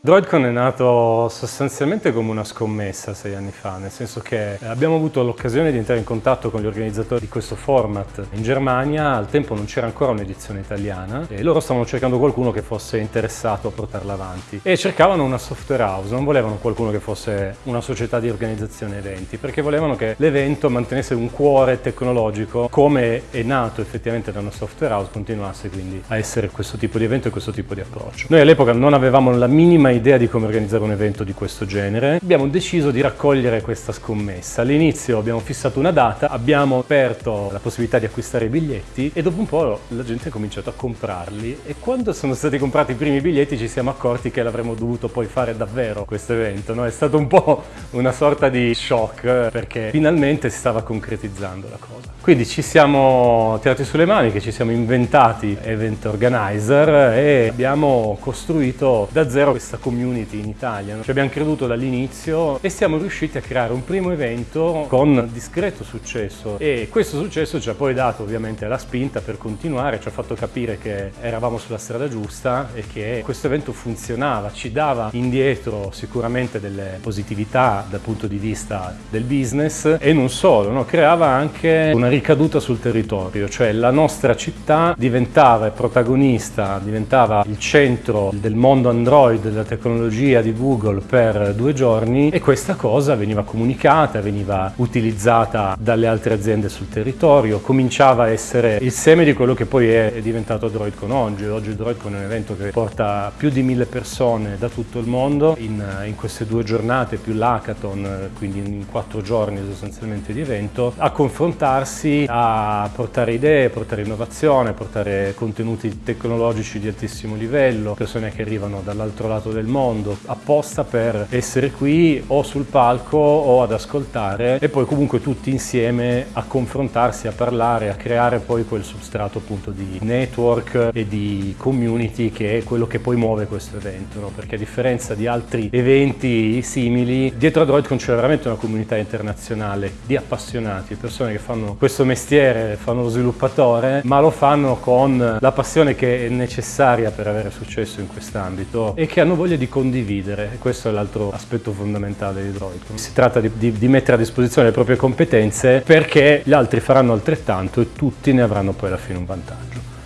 DroidCon è nato sostanzialmente come una scommessa sei anni fa, nel senso che abbiamo avuto l'occasione di entrare in contatto con gli organizzatori di questo format in Germania, al tempo non c'era ancora un'edizione italiana e loro stavano cercando qualcuno che fosse interessato a portarla avanti e cercavano una software house, non volevano qualcuno che fosse una società di organizzazione eventi, perché volevano che l'evento mantenesse un cuore tecnologico come è nato effettivamente da una software house, continuasse quindi a essere questo tipo di evento e questo tipo di approccio. Noi all'epoca non avevamo la minima idea di come organizzare un evento di questo genere, abbiamo deciso di raccogliere questa scommessa. All'inizio abbiamo fissato una data, abbiamo aperto la possibilità di acquistare i biglietti e dopo un po' la gente ha cominciato a comprarli e quando sono stati comprati i primi biglietti ci siamo accorti che l'avremmo dovuto poi fare davvero questo evento. No? È stato un po' una sorta di shock perché finalmente si stava concretizzando la cosa. Quindi ci siamo tirati sulle mani, che ci siamo inventati event organizer e abbiamo costruito da zero questa community in Italia. Ci abbiamo creduto dall'inizio e siamo riusciti a creare un primo evento con discreto successo e questo successo ci ha poi dato ovviamente la spinta per continuare, ci ha fatto capire che eravamo sulla strada giusta e che questo evento funzionava, ci dava indietro sicuramente delle positività dal punto di vista del business e non solo, no? creava anche una ricaduta sul territorio, cioè la nostra città diventava protagonista, diventava il centro del mondo Android, della tecnologia di Google per due giorni e questa cosa veniva comunicata, veniva utilizzata dalle altre aziende sul territorio, cominciava a essere il seme di quello che poi è diventato DroidCon oggi. Oggi DroidCon è un evento che porta più di mille persone da tutto il mondo in, in queste due giornate più l'hackathon, quindi in quattro giorni sostanzialmente di evento, a confrontarsi, a portare idee, portare innovazione, portare contenuti tecnologici di altissimo livello, persone che arrivano dall'altro lato del mondo apposta per essere qui o sul palco o ad ascoltare e poi comunque tutti insieme a confrontarsi, a parlare, a creare poi quel substrato appunto di network e di community che è quello che poi muove questo evento, no? perché a differenza di altri eventi simili, dietro a DroidCon c'è veramente una comunità internazionale di appassionati, persone che fanno questo mestiere, fanno lo sviluppatore, ma lo fanno con la passione che è necessaria per avere successo in quest'ambito e che hanno voglia di condividere. Questo è l'altro aspetto fondamentale di Droid. Si tratta di, di, di, mettere a disposizione le proprie competenze perché gli altri faranno altrettanto e tutti ne avranno poi alla fine un vantaggio.